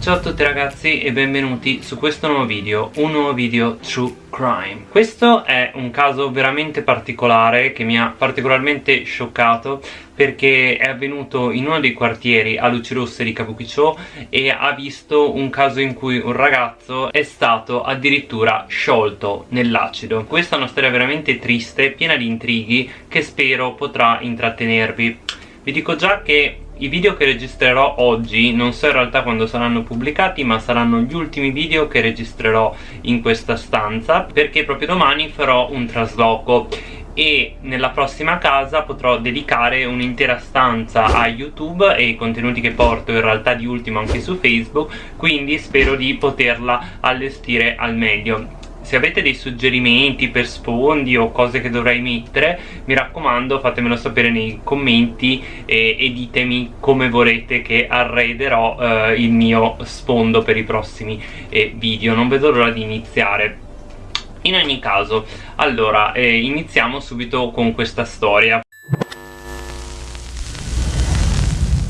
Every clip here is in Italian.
Ciao a tutti ragazzi e benvenuti su questo nuovo video, un nuovo video True Crime. Questo è un caso veramente particolare che mi ha particolarmente scioccato perché è avvenuto in uno dei quartieri a luci rosse di Kabukicho e ha visto un caso in cui un ragazzo è stato addirittura sciolto nell'acido. Questa è una storia veramente triste, piena di intrighi che spero potrà intrattenervi. Vi dico già che i video che registrerò oggi non so in realtà quando saranno pubblicati ma saranno gli ultimi video che registrerò in questa stanza perché proprio domani farò un trasloco. E nella prossima casa potrò dedicare un'intera stanza a YouTube e i contenuti che porto in realtà di ultimo anche su Facebook quindi spero di poterla allestire al meglio se avete dei suggerimenti per sfondi o cose che dovrei mettere mi raccomando fatemelo sapere nei commenti e, e ditemi come vorrete che arrederò eh, il mio sfondo per i prossimi eh, video. Non vedo l'ora di iniziare. In ogni caso allora eh, iniziamo subito con questa storia.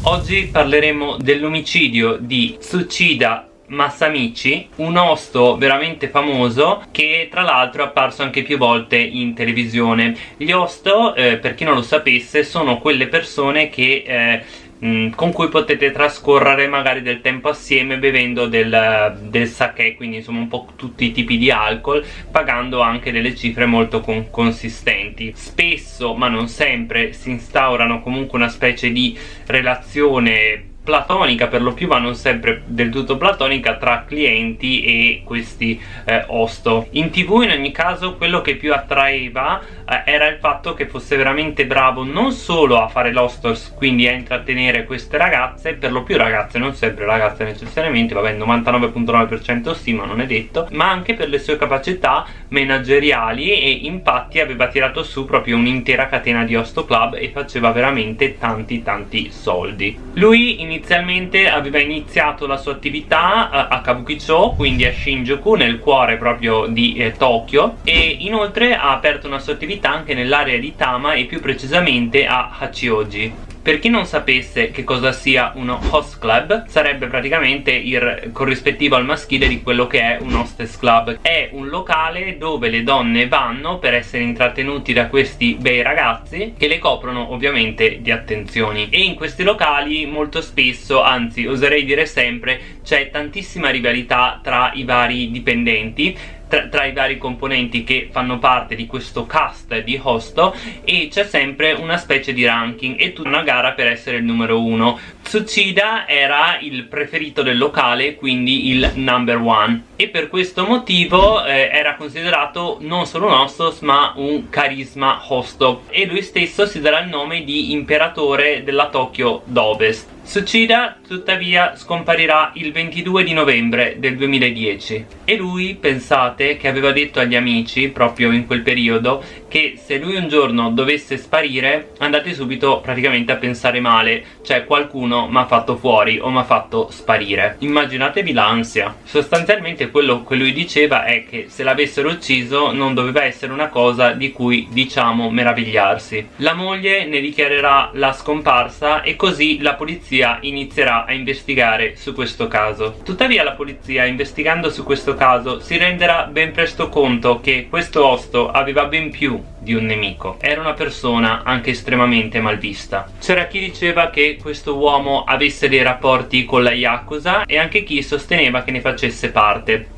Oggi parleremo dell'omicidio di Tsuchida Massamichi, un osto veramente famoso che tra l'altro è apparso anche più volte in televisione. Gli osto, eh, per chi non lo sapesse, sono quelle persone che... Eh, con cui potete trascorrere magari del tempo assieme bevendo del, del sake quindi insomma un po' tutti i tipi di alcol pagando anche delle cifre molto con consistenti spesso ma non sempre si instaurano comunque una specie di relazione platonica per lo più ma non sempre del tutto platonica tra clienti e questi eh, hosto in tv in ogni caso quello che più attraeva era il fatto che fosse veramente bravo non solo a fare l'hostess quindi a intrattenere queste ragazze per lo più ragazze non sempre ragazze necessariamente vabbè 99.9% sì ma non è detto ma anche per le sue capacità manageriali e infatti aveva tirato su proprio un'intera catena di hosto club e faceva veramente tanti tanti soldi. Lui inizialmente aveva iniziato la sua attività a, a Kabukicho, quindi a Shinjuku, nel cuore proprio di eh, Tokyo e inoltre ha aperto una sua attività anche nell'area di Tama e più precisamente a Hachioji. Per chi non sapesse che cosa sia uno host club, sarebbe praticamente il corrispettivo al maschile di quello che è un hostess club. È un locale dove le donne vanno per essere intrattenuti da questi bei ragazzi che le coprono ovviamente di attenzioni. E in questi locali molto spesso, anzi oserei dire sempre, c'è tantissima rivalità tra i vari dipendenti tra, tra, i vari componenti che fanno parte di questo cast di hosto e c'è sempre una specie di ranking e tutta una gara per essere il numero uno. Tsuchida era il preferito del locale quindi il number one. E per questo motivo eh, era considerato non solo un hostos ma un carisma hosto e lui stesso si darà il nome di imperatore della Tokyo d'Ovest Tsuchida tuttavia scomparirà il 22 di novembre del 2010 e lui pensate che aveva detto agli amici proprio in quel periodo che se lui un giorno dovesse sparire andate subito praticamente a pensare male. Cioè qualcuno mi ha fatto fuori o mi ha fatto sparire. Immaginatevi l'ansia. Sostanzialmente quello che lui diceva è che se l'avessero ucciso non doveva essere una cosa di cui diciamo meravigliarsi. La moglie ne dichiarerà la scomparsa e così la polizia polizia inizierà a investigare su questo caso. Tuttavia la polizia investigando su questo caso si renderà ben presto conto che questo osto aveva ben più di un nemico. Era una persona anche estremamente malvista. C'era chi diceva che questo uomo avesse dei rapporti con la Yakuza e anche chi sosteneva che ne facesse parte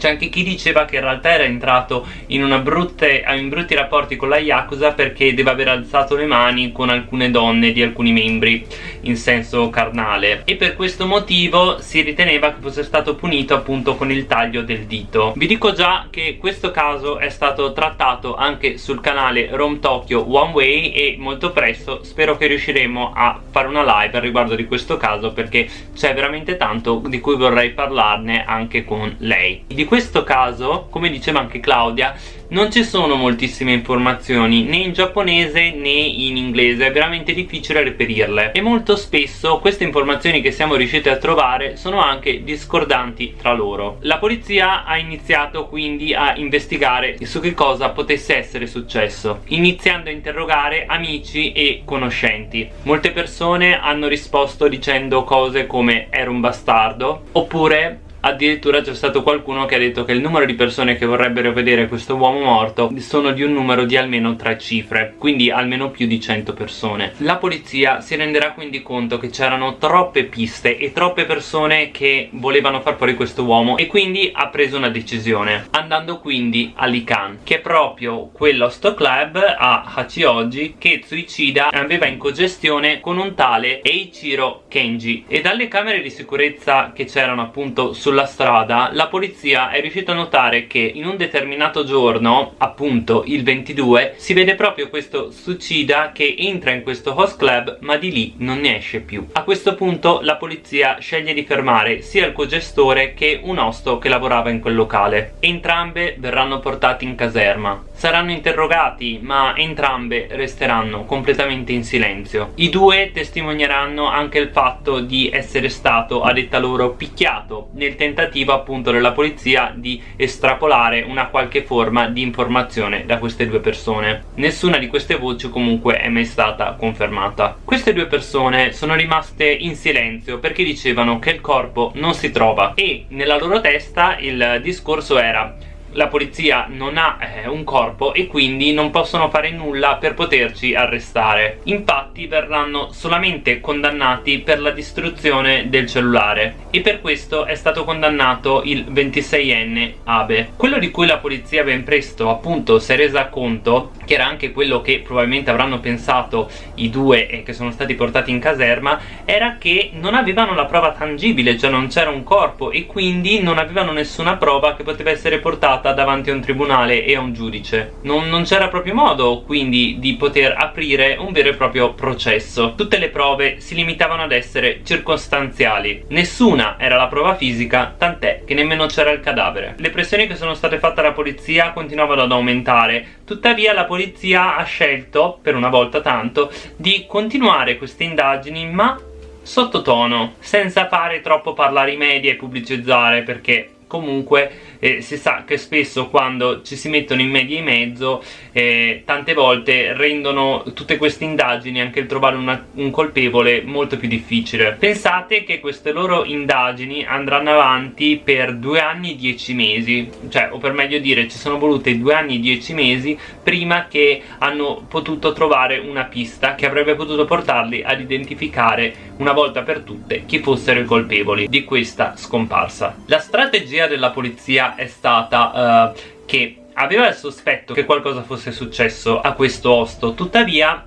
c'è anche chi diceva che in realtà era entrato in, brutte, in brutti rapporti con la Yakuza perché deve aver alzato le mani con alcune donne di alcuni membri in senso carnale. E per questo motivo si riteneva che fosse stato punito appunto con il taglio del dito. Vi dico già che questo caso è stato trattato anche sul canale Rome Tokyo One Way e molto presto spero che riusciremo a fare una live riguardo di questo caso perché c'è veramente tanto di cui vorrei parlarne anche con lei. Di questo caso, come diceva anche Claudia, non ci sono moltissime informazioni né in giapponese né in inglese, è veramente difficile reperirle e molto spesso queste informazioni che siamo riusciti a trovare sono anche discordanti tra loro. La polizia ha iniziato quindi a investigare su che cosa potesse essere successo, iniziando a interrogare amici e conoscenti. Molte persone hanno risposto dicendo cose come era un bastardo oppure addirittura c'è stato qualcuno che ha detto che il numero di persone che vorrebbero vedere questo uomo morto sono di un numero di almeno tre cifre quindi almeno più di 100 persone. La polizia si renderà quindi conto che c'erano troppe piste e troppe persone che volevano far fuori questo uomo e quindi ha preso una decisione andando quindi a Likan che è proprio quell'host club a Hachioji che Tsuichida aveva in cogestione con un tale Eiichiro Kenji. E dalle camere di sicurezza che c'erano appunto su sulla strada la polizia è riuscita a notare che in un determinato giorno appunto il 22 si vede proprio questo suicida che entra in questo host club ma di lì non ne esce più. A questo punto la polizia sceglie di fermare sia il cogestore che un osto che lavorava in quel locale. Entrambe verranno portati in caserma saranno interrogati ma entrambe resteranno completamente in silenzio. I due testimonieranno anche il fatto di essere stato a detta loro picchiato nel tentativo appunto della polizia di estrapolare una qualche forma di informazione da queste due persone. Nessuna di queste voci comunque è mai stata confermata. Queste due persone sono rimaste in silenzio perché dicevano che il corpo non si trova e nella loro testa il discorso era la polizia non ha eh, un corpo e quindi non possono fare nulla per poterci arrestare. Infatti verranno solamente condannati per la distruzione del cellulare. E per questo è stato condannato il 26enne Abe. Quello di cui la polizia ben presto appunto si è resa conto che era anche quello che probabilmente avranno pensato i due e che sono stati portati in caserma era che non avevano la prova tangibile cioè non c'era un corpo e quindi non avevano nessuna prova che poteva essere portata portata davanti a un tribunale e a un giudice. Non, non c'era proprio modo quindi di poter aprire un vero e proprio processo. Tutte le prove si limitavano ad essere circostanziali. Nessuna era la prova fisica tant'è che nemmeno c'era il cadavere. Le pressioni che sono state fatte alla polizia continuavano ad aumentare. Tuttavia la polizia ha scelto per una volta tanto di continuare queste indagini ma sottotono senza fare troppo parlare i media e pubblicizzare perché comunque eh, si sa che spesso quando ci si mettono in media e mezzo eh, tante volte rendono tutte queste indagini anche il trovare una, un colpevole molto più difficile. Pensate che queste loro indagini andranno avanti per due anni e dieci mesi. Cioè o per meglio dire ci sono volute due anni e dieci mesi prima che hanno potuto trovare una pista che avrebbe potuto portarli ad identificare una volta per tutte chi fossero i colpevoli di questa scomparsa. La strategia della polizia è stata uh, che aveva il sospetto che qualcosa fosse successo a questo osto. Tuttavia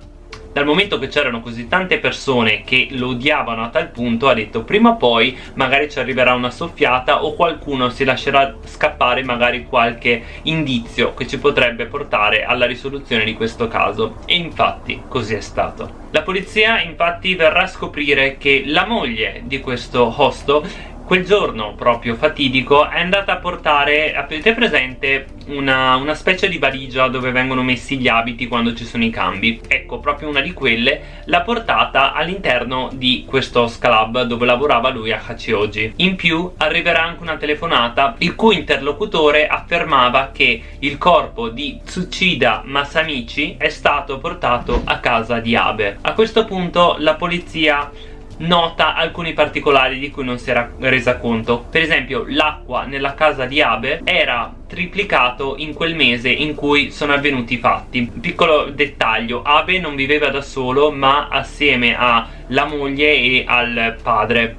dal momento che c'erano così tante persone che lo odiavano a tal punto ha detto prima o poi magari ci arriverà una soffiata o qualcuno si lascerà scappare magari qualche indizio che ci potrebbe portare alla risoluzione di questo caso. E infatti così è stato. La polizia infatti verrà a scoprire che la moglie di questo hosto quel giorno proprio fatidico è andata a portare, avete presente, una, una, specie di valigia dove vengono messi gli abiti quando ci sono i cambi? Ecco, proprio una di quelle l'ha portata all'interno di questo scalab dove lavorava lui a Hachioji. In più arriverà anche una telefonata il cui interlocutore affermava che il corpo di Tsuchida Masamichi è stato portato a casa di Abe. A questo punto la polizia nota alcuni particolari di cui non si era resa conto. Per esempio l'acqua nella casa di Abe era triplicato in quel mese in cui sono avvenuti i fatti. Piccolo dettaglio Abe non viveva da solo ma assieme alla moglie e al padre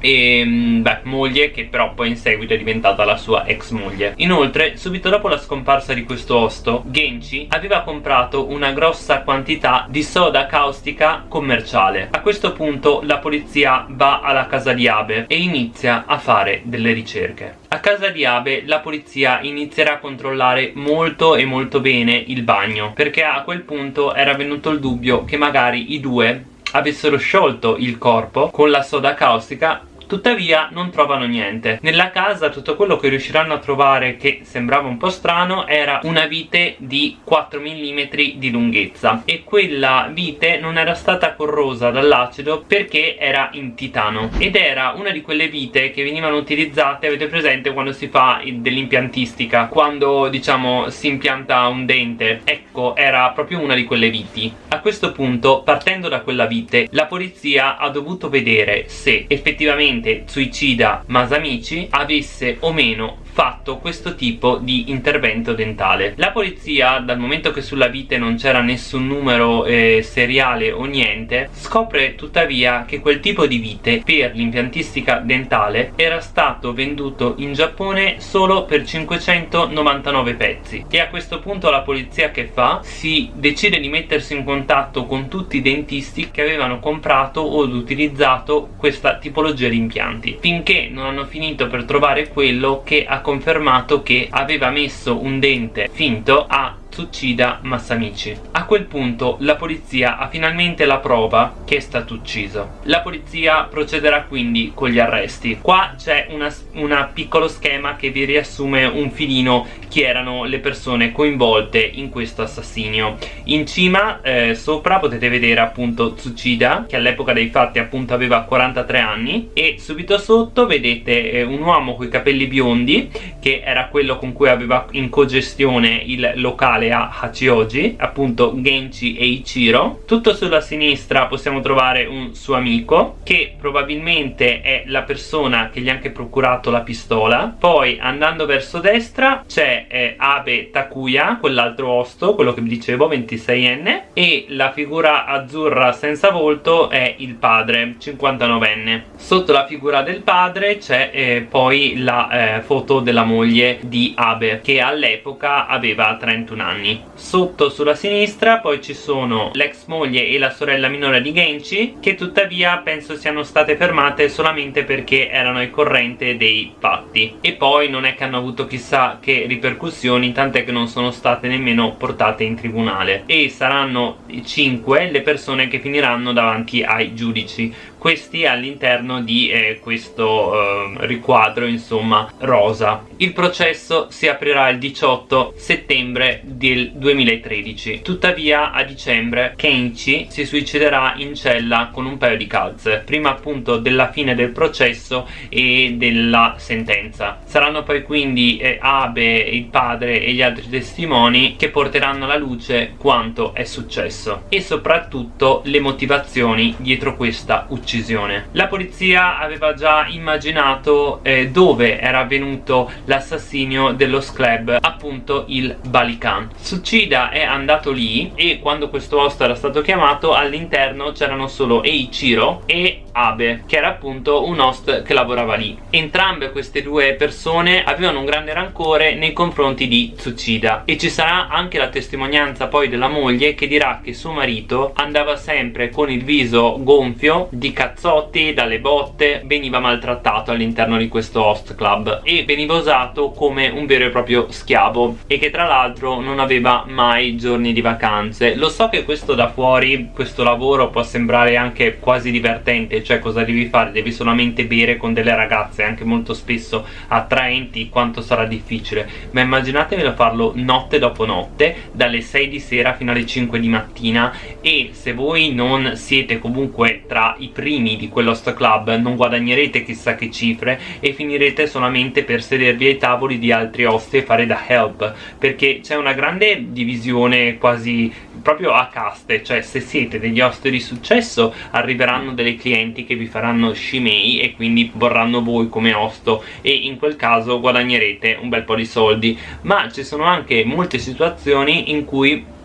e mm, beh, moglie che però poi in seguito è diventata la sua ex moglie. Inoltre subito dopo la scomparsa di questo osto Genchi aveva comprato una grossa quantità di soda caustica commerciale. A questo punto la polizia va alla casa di Abe e inizia a fare delle ricerche. A casa di Abe la polizia inizierà a controllare molto e molto bene il bagno perché a quel punto era venuto il dubbio che magari i due avessero sciolto il corpo con la soda caustica tuttavia non trovano niente. Nella casa tutto quello che riusciranno a trovare che sembrava un po' strano era una vite di 4 mm di lunghezza. E quella vite non era stata corrosa dall'acido perché era in titano. Ed era una di quelle vite che venivano utilizzate avete presente quando si fa dell'impiantistica quando diciamo si impianta un dente. Ecco era proprio una di quelle viti. A questo punto partendo da quella vite la polizia ha dovuto vedere se effettivamente Tsuichida Masamichi avesse o meno fatto questo tipo di intervento dentale la polizia dal momento che sulla vite non c'era nessun numero eh, seriale o niente scopre tuttavia che quel tipo di vite per l'impiantistica dentale era stato venduto in Giappone solo per 599 pezzi e a questo punto la polizia che fa? si decide di mettersi in contatto con tutti i dentisti che avevano comprato o utilizzato questa tipologia di impianti finché non hanno finito per trovare quello che ha confermato che aveva messo un dente finto a Tsuchida Masamichi. A quel punto la polizia ha finalmente la prova che è stato ucciso. La polizia procederà quindi con gli arresti. Qua c'è un piccolo schema che vi riassume un filino chi erano le persone coinvolte in questo assassinio. In cima, eh, sopra, potete vedere appunto Tsuchida, che all'epoca dei fatti appunto aveva 43 anni, e subito sotto vedete eh, un uomo con i capelli biondi, che era quello con cui aveva in cogestione il locale uguale a Hachioji, appunto Genchi e Ichiro. Tutto sulla sinistra possiamo trovare un suo amico, che probabilmente è la persona che gli ha anche procurato la pistola. Poi andando verso destra c'è eh, Abe Takuya, quell'altro osto, quello che vi dicevo, 26enne, e la figura azzurra senza volto è il padre, 59enne. Sotto la figura del padre c'è eh, poi la eh, foto della moglie di Abe, che all'epoca aveva 31 anni anni sotto sulla sinistra poi ci sono l'ex moglie e la sorella minore di Genchi che tuttavia penso siano state fermate solamente perché erano al corrente dei fatti e poi non è che hanno avuto chissà che ripercussioni tant'è che non sono state nemmeno portate in tribunale. E saranno 5 le persone che finiranno davanti ai giudici questi all'interno di eh, questo eh, riquadro insomma rosa. Il processo si aprirà il 18 settembre del 2013 tuttavia a dicembre Kenchi si suiciderà in cella con un paio di calze prima appunto della fine del processo e della sentenza. Saranno poi quindi eh, Abe, il padre e gli altri testimoni che porteranno alla luce quanto è successo e soprattutto le motivazioni dietro questa uccisione uccisione. La polizia aveva già immaginato eh, dove era avvenuto l'assassinio dello sclub appunto il Balikan. Tsuchida è andato lì e quando questo host era stato chiamato all'interno c'erano solo Eiichiro e Abe che era appunto un host che lavorava lì. Entrambe queste due persone avevano un grande rancore nei confronti di Tsuchida. E ci sarà anche la testimonianza poi della moglie che dirà che suo marito andava sempre con il viso gonfio di cazzotti, dalle botte veniva maltrattato all'interno di questo host club e veniva usato come un vero e proprio schiavo e che tra l'altro non aveva mai giorni di vacanze. Lo so che questo da fuori questo lavoro può sembrare anche quasi divertente cioè cosa devi fare? devi solamente bere con delle ragazze anche molto spesso attraenti quanto sarà difficile. Ma immaginatevelo farlo notte dopo notte dalle 6 di sera fino alle 5 di mattina. E se voi non siete comunque tra i primi di quell'host club non guadagnerete chissà che cifre e finirete solamente per sedervi ai tavoli di altri host e fare da help. Perché c'è una grande divisione quasi proprio a caste cioè se siete degli host di successo arriveranno delle clienti che vi faranno scimei e quindi vorranno voi come host e in quel caso guadagnerete un bel po' di soldi. Ma ci sono anche molte situazioni in cui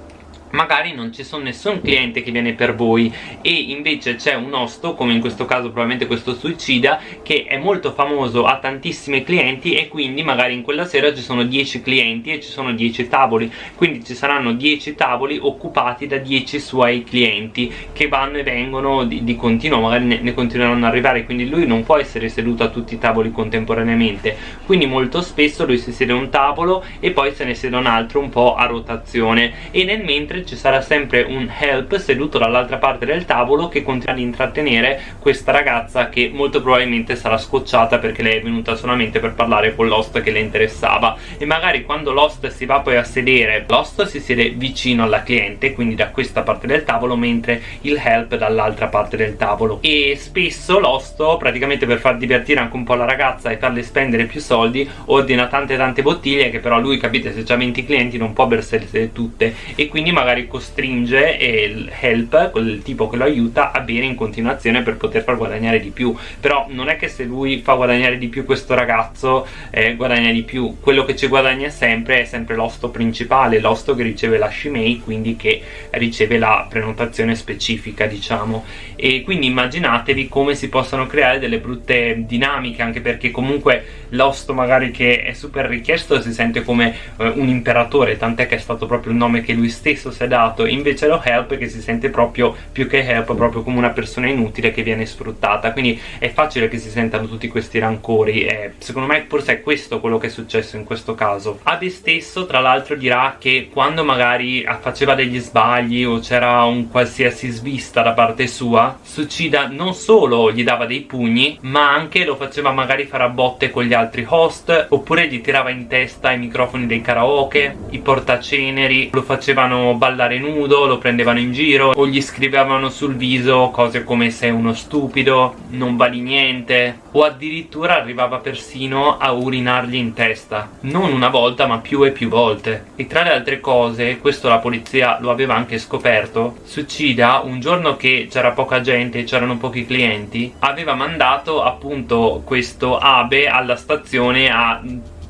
magari non ci sono nessun cliente che viene per voi. E invece c'è un osto come in questo caso probabilmente questo suicida che è molto famoso ha tantissimi clienti e quindi magari in quella sera ci sono 10 clienti e ci sono 10 tavoli. Quindi ci saranno 10 tavoli occupati da 10 suoi clienti che vanno e vengono di, di continuo magari ne, ne continueranno ad arrivare. Quindi lui non può essere seduto a tutti i tavoli contemporaneamente. Quindi molto spesso lui si siede a un tavolo e poi se ne siede un altro un po' a rotazione. E nel mentre ci sarà sempre un help seduto dall'altra parte del tavolo che continuerà ad intrattenere questa ragazza che molto probabilmente sarà scocciata perché lei è venuta solamente per parlare con l'host che le interessava. E magari quando l'host si va poi a sedere l'host si siede vicino alla cliente quindi da questa parte del tavolo mentre il help dall'altra parte del tavolo. E spesso l'host praticamente per far divertire anche un po' la ragazza e farle spendere più soldi ordina tante tante bottiglie che però lui capite se già 20 clienti non può bersele tutte. E quindi magari costringe il help quel tipo che lo aiuta a bere in continuazione per poter far guadagnare di più. Però non è che se lui fa guadagnare di più questo ragazzo eh, guadagna di più. Quello che ci guadagna sempre è sempre l'osto principale l'osto che riceve la Shimei quindi che riceve la prenotazione specifica diciamo. E quindi immaginatevi come si possono creare delle brutte dinamiche anche perché comunque l'osto magari che è super richiesto si sente come eh, un imperatore tant'è che è stato proprio il nome che lui stesso si è dato invece lo help che si sente proprio più che help proprio come una persona inutile che viene sfruttata. Quindi è facile che si sentano tutti questi rancori e secondo me forse è questo quello che è successo in questo caso. Abe stesso tra l'altro dirà che quando magari faceva degli sbagli o c'era un qualsiasi svista da parte sua Succida non solo gli dava dei pugni ma anche lo faceva magari fare a botte con gli altri host oppure gli tirava in testa i microfoni dei karaoke i portaceneri lo facevano ballare nudo lo prendevano in giro o gli scrivevano sul viso cose come sei uno stupido non vali niente o addirittura arrivava persino a urinargli in testa. Non una volta ma più e più volte. E tra le altre cose questo la polizia lo aveva anche scoperto Succida un giorno che c'era poca gente c'erano pochi clienti aveva mandato appunto questo Abe alla stazione a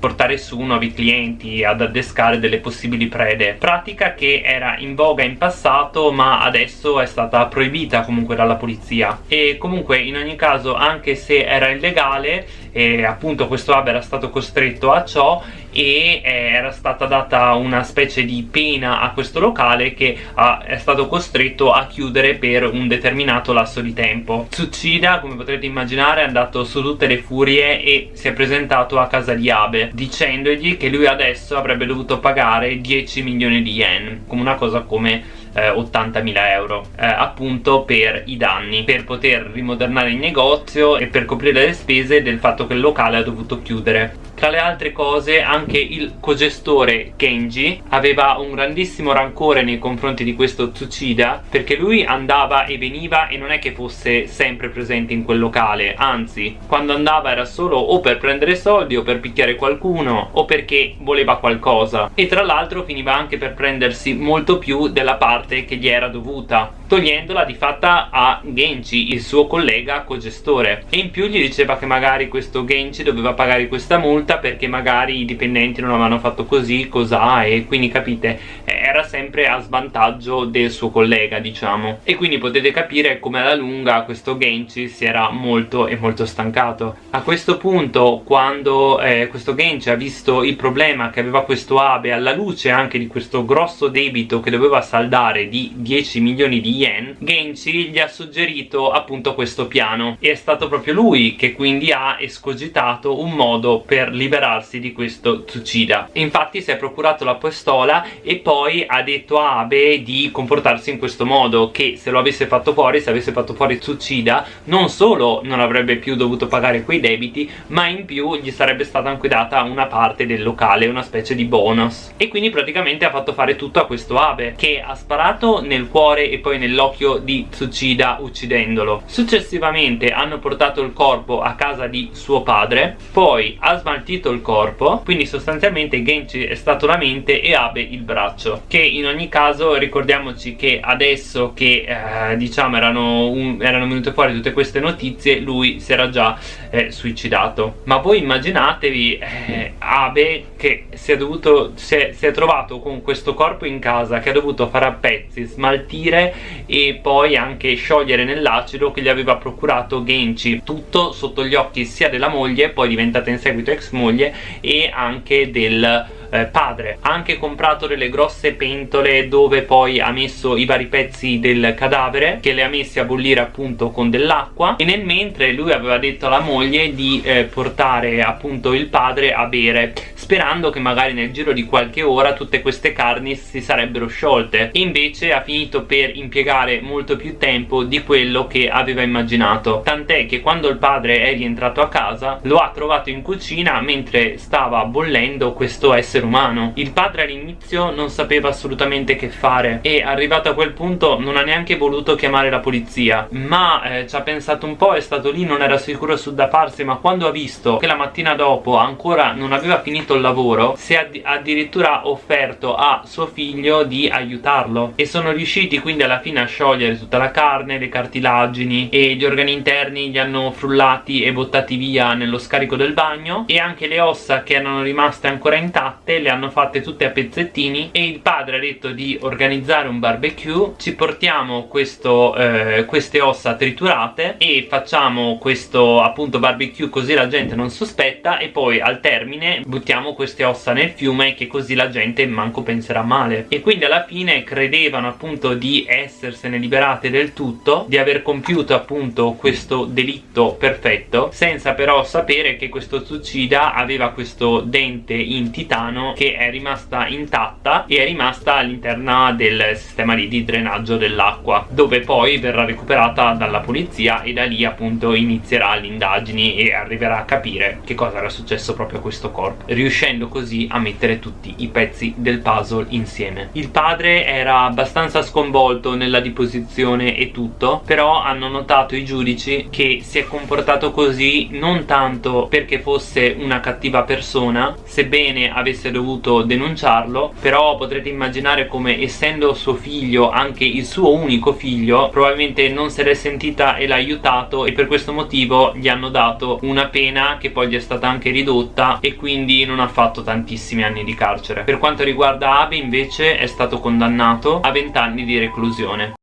portare su nuovi clienti ad addescare delle possibili prede. Pratica che era in voga in passato ma adesso è stata proibita comunque dalla polizia. E comunque in ogni caso anche se era illegale e appunto questo hub era stato costretto a ciò e eh, era stata data una specie di pena a questo locale che ah, è stato costretto a chiudere per un determinato lasso di tempo. Tsuchida come potrete immaginare è andato su tutte le furie e si è presentato a casa di Abe dicendogli che lui adesso avrebbe dovuto pagare 10 milioni di yen come una cosa come eh, 80.000 euro eh, appunto per i danni per poter rimodernare il negozio e per coprire le spese del fatto che il locale ha dovuto chiudere. Tra le altre cose anche il cogestore Kenji aveva un grandissimo rancore nei confronti di questo Tsuchida perché lui andava e veniva e non è che fosse sempre presente in quel locale. Anzi quando andava era solo o per prendere soldi o per picchiare qualcuno o perché voleva qualcosa. E tra l'altro finiva anche per prendersi molto più della parte che gli era dovuta togliendola di fatta a Genji, il suo collega cogestore. E in più gli diceva che magari questo Genji doveva pagare questa multa perché magari i dipendenti non avevano fatto così, cos'ha e quindi capite era sempre a svantaggio del suo collega diciamo. E quindi potete capire come alla lunga questo Genji si era molto e molto stancato. A questo punto quando eh, questo Genji ha visto il problema che aveva questo Abe alla luce anche di questo grosso debito che doveva saldare di 10 milioni di yen Genji gli ha suggerito appunto questo piano. E è stato proprio lui che quindi ha escogitato un modo per liberarsi di questo Tsuchida infatti si è procurato la pistola e poi ha detto a Abe di comportarsi in questo modo che se lo avesse fatto fuori, se avesse fatto fuori Tsuchida non solo non avrebbe più dovuto pagare quei debiti ma in più gli sarebbe stata anche data una parte del locale, una specie di bonus. E quindi praticamente ha fatto fare tutto a questo Abe che ha sparato nel cuore e poi nell'occhio di Tsuchida uccidendolo. Successivamente hanno portato il corpo a casa di suo padre poi ha smaltito il corpo quindi sostanzialmente Genji è stato la mente e Abe il braccio che in ogni caso ricordiamoci che adesso che eh, diciamo erano, un, erano, venute fuori tutte queste notizie lui si era già eh, suicidato. Ma voi immaginatevi eh, Abe che si è, dovuto, si, è, si è trovato con questo corpo in casa che ha dovuto fare a pezzi, smaltire e poi anche sciogliere nell'acido che gli aveva procurato Genchi tutto sotto gli occhi sia della moglie poi diventata in seguito ex moglie e anche del eh, padre ha anche comprato delle grosse pentole dove poi ha messo i vari pezzi del cadavere che le ha messi a bollire appunto con dell'acqua. E nel mentre lui aveva detto alla moglie di eh, portare appunto il padre a bere sperando che magari nel giro di qualche ora tutte queste carni si sarebbero sciolte. Invece ha finito per impiegare molto più tempo di quello che aveva immaginato. Tant'è che quando il padre è rientrato a casa lo ha trovato in cucina mentre stava bollendo questo essere umano. Il padre all'inizio non sapeva assolutamente che fare e arrivato a quel punto non ha neanche voluto chiamare la polizia. Ma eh, ci ha pensato un po' è stato lì non era sicuro su da farsi ma quando ha visto che la mattina dopo ancora non aveva finito il lavoro si è addirittura offerto a suo figlio di aiutarlo. E sono riusciti quindi alla fine a sciogliere tutta la carne, le cartilagini e gli organi interni li hanno frullati e buttati via nello scarico del bagno e anche le ossa che erano rimaste ancora intatte le hanno fatte tutte a pezzettini e il padre ha detto di organizzare un barbecue. Ci portiamo questo, eh, queste ossa triturate e facciamo questo appunto barbecue così la gente non sospetta e poi al termine buttiamo queste ossa nel fiume che così la gente manco penserà male. E quindi alla fine credevano appunto di essersene liberate del tutto di aver compiuto appunto questo delitto perfetto senza però sapere che questo Tsuchida aveva questo dente in titano che è rimasta intatta e è rimasta all'interno del sistema lì di drenaggio dell'acqua dove poi verrà recuperata dalla polizia e da lì appunto inizierà le indagini e arriverà a capire che cosa era successo proprio a questo corpo riuscendo così a mettere tutti i pezzi del puzzle insieme. Il padre era abbastanza sconvolto nella deposizione e tutto però hanno notato i giudici che si è comportato così non tanto perché fosse una cattiva persona sebbene avesse dovuto denunciarlo però potrete immaginare come essendo suo figlio anche il suo unico figlio probabilmente non se l'è sentita e l'ha aiutato e per questo motivo gli hanno dato una pena che poi gli è stata anche ridotta e quindi non ha fatto tantissimi anni di carcere. Per quanto riguarda Abe invece è stato condannato a 20 anni di reclusione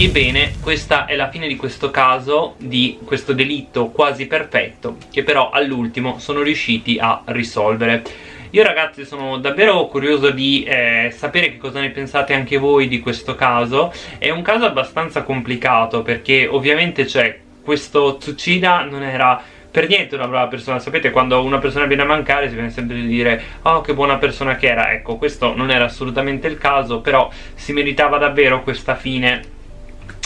Ebbene, questa è la fine di questo caso, di questo delitto quasi perfetto, che però all'ultimo sono riusciti a risolvere. Io ragazzi sono davvero curioso di eh, sapere che cosa ne pensate anche voi di questo caso. È un caso abbastanza complicato perché ovviamente c'è questo Tsuchida non era per niente una brava persona sapete quando una persona viene a mancare si viene sempre di dire oh che buona persona che era ecco questo non era assolutamente il caso però si meritava davvero questa fine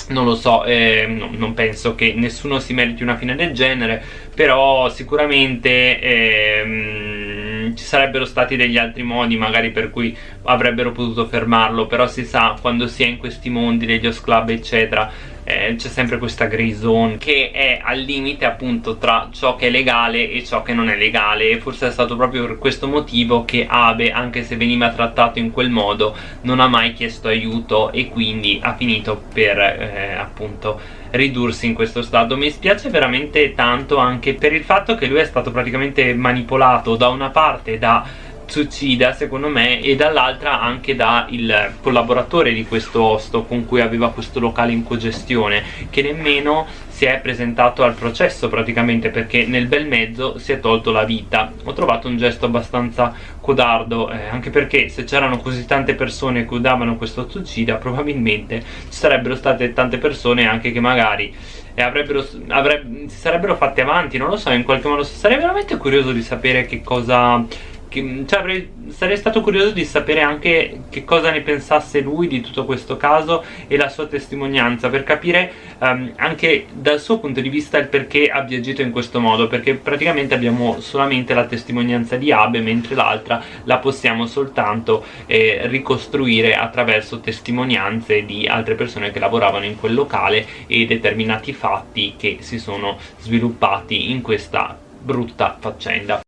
non lo so, eh, no, non penso che nessuno si meriti una fine del genere però sicuramente eh, ci sarebbero stati degli altri modi magari per cui avrebbero potuto fermarlo però si sa quando si è in questi mondi degli host club eccetera eh, c'è sempre questa grey zone che è al limite appunto tra ciò che è legale e ciò che non è legale. E forse è stato proprio per questo motivo che Abe anche se veniva trattato in quel modo non ha mai chiesto aiuto e quindi ha finito per eh, appunto ridursi in questo stato. Mi spiace veramente tanto anche per il fatto che lui è stato praticamente manipolato da una parte da Tsuchida secondo me e dall'altra anche da il collaboratore di questo osto con cui aveva questo locale in cogestione che nemmeno si è presentato al processo praticamente perché nel bel mezzo si è tolto la vita. Ho trovato un gesto abbastanza codardo eh, anche perché se c'erano così tante persone che udavano questo Tsuchida probabilmente ci sarebbero state tante persone anche che magari e avrebbero, avrebbe, si sarebbero fatte avanti non lo so in qualche modo sarei veramente curioso di sapere che cosa che, cioè, avrei, sarei stato curioso di sapere anche che cosa ne pensasse lui di tutto questo caso e la sua testimonianza per capire um, anche dal suo punto di vista il perché abbia agito in questo modo perché praticamente abbiamo solamente la testimonianza di Abe mentre l'altra la possiamo soltanto eh, ricostruire attraverso testimonianze di altre persone che lavoravano in quel locale e determinati fatti che si sono sviluppati in questa brutta faccenda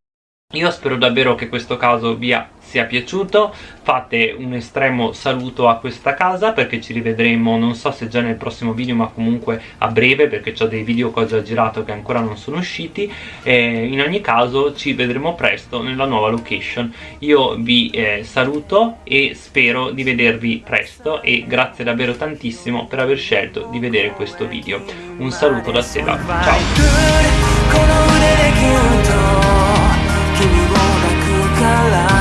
io spero davvero che questo caso vi sia piaciuto. Fate un estremo saluto a questa casa perché ci rivedremo non so se già nel prossimo video ma comunque a breve perché ho dei video che ho già girato che ancora non sono usciti. E in ogni caso ci vedremo presto nella nuova location. Io vi eh, saluto e spero di vedervi presto e grazie davvero tantissimo per aver scelto di vedere questo video. Un saluto da Seba. Ciao la la.